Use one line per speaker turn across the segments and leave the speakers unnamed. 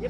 Yo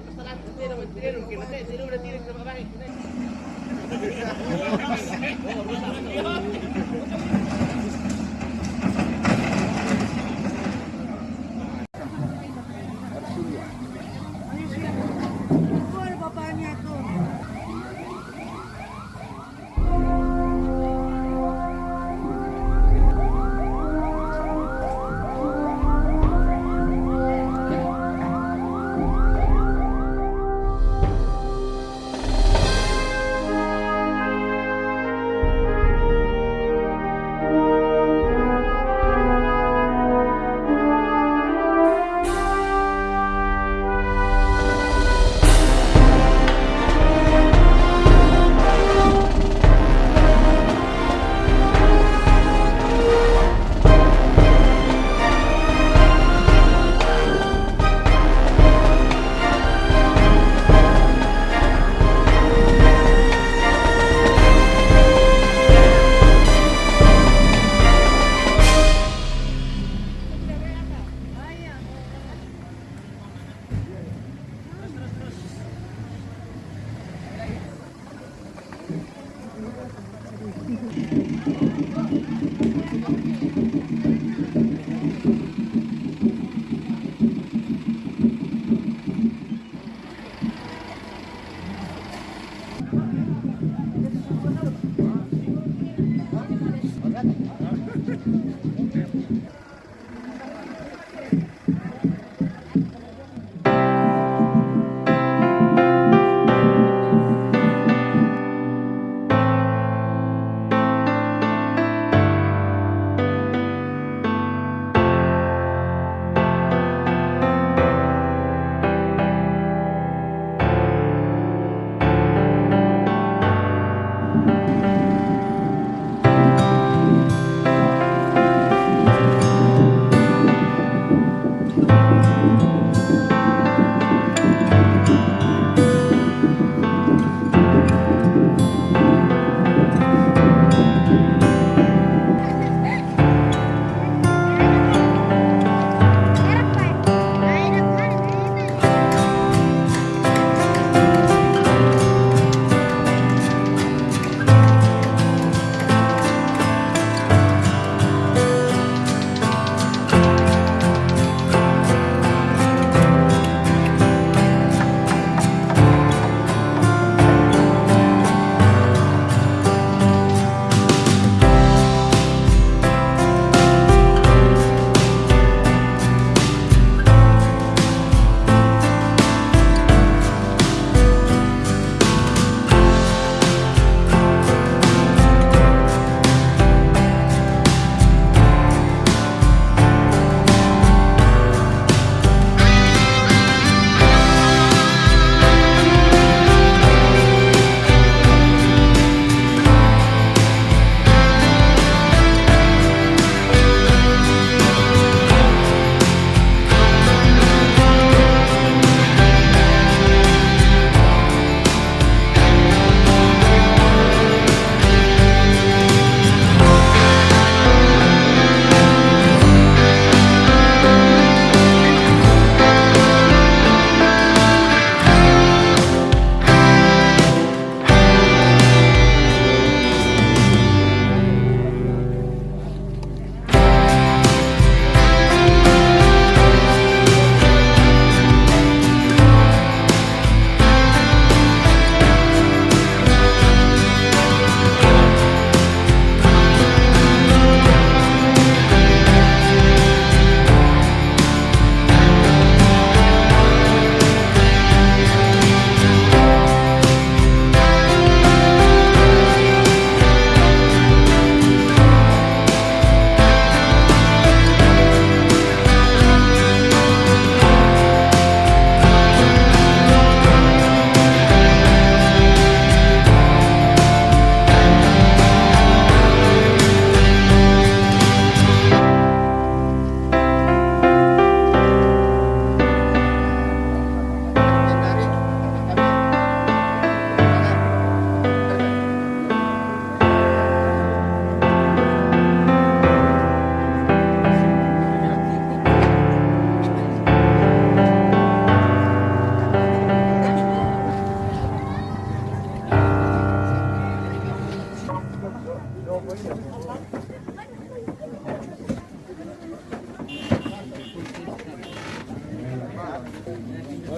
Oh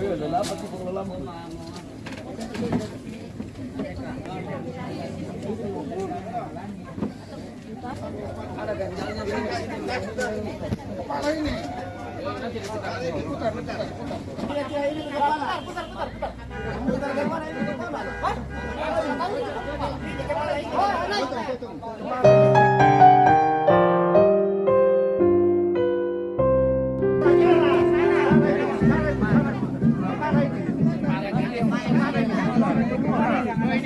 iya, udah pengelola mau. Ada ganjalnya ini. Kepala
ini. Putar, putar, putar.
Putar, putar, putar. Putar?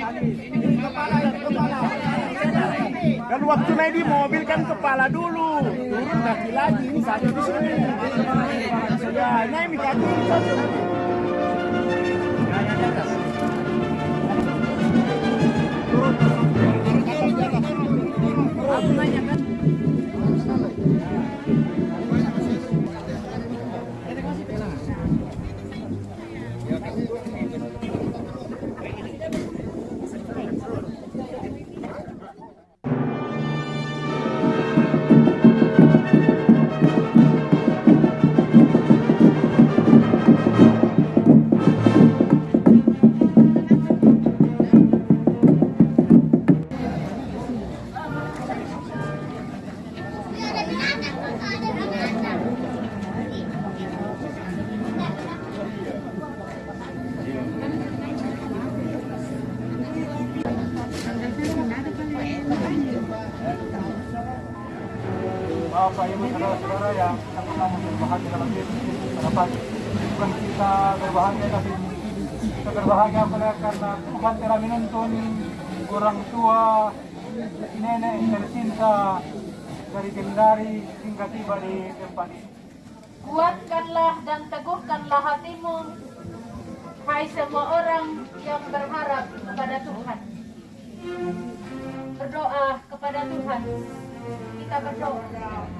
Pang lalaman.
Kan waktu naik di mobil kan kepala dulu, turun kaki lagi, ini satu di sini. Ya, naik kaki satu. Bapak Ibu saudara-saudara yang sama-sama berbahagia dalam Yesus dapat bukan kita berbahagia tapi kita berbahagia karena Tuhan telah menuntun orang tua nenek tercinta dari Kendari hingga tiba di tempat ini.
Kuatkanlah dan teguhkanlah hatimu, hai semua orang yang berharap kepada Tuhan. Berdoa kepada Tuhan. Kita berdoa.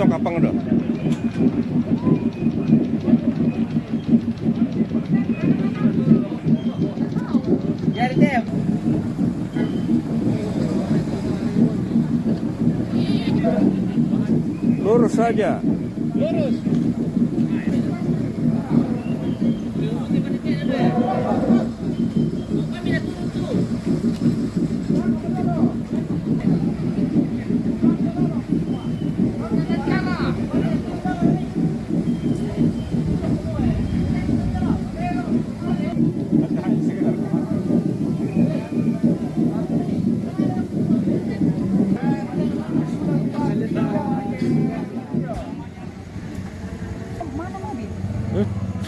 pada pimpinan media dan kami selamat datang di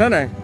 哪儿呢